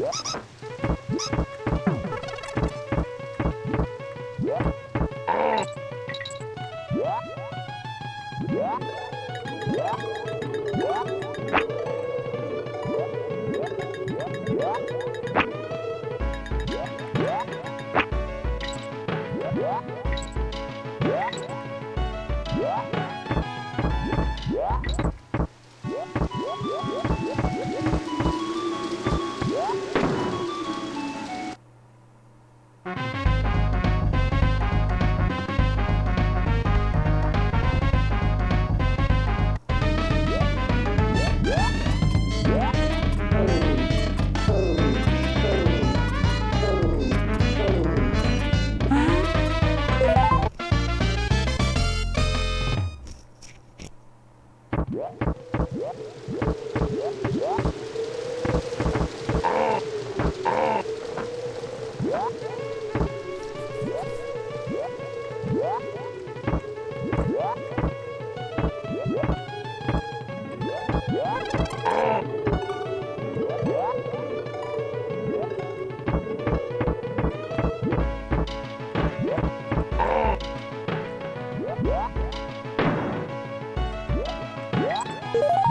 Yeah. Yeah. What?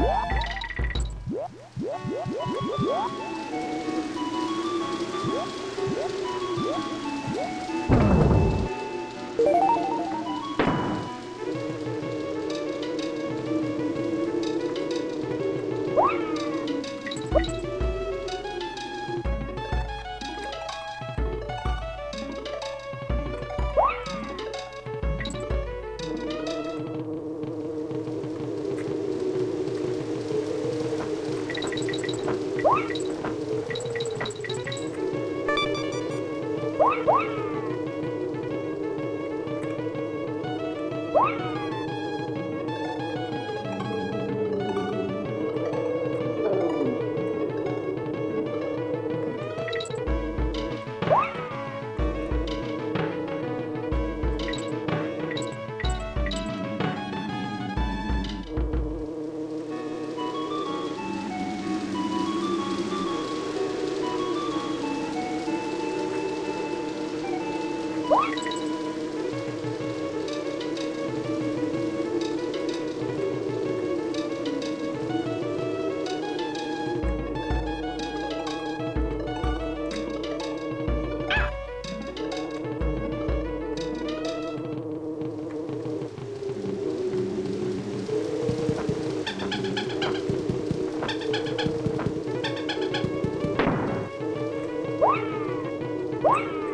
What? Woo!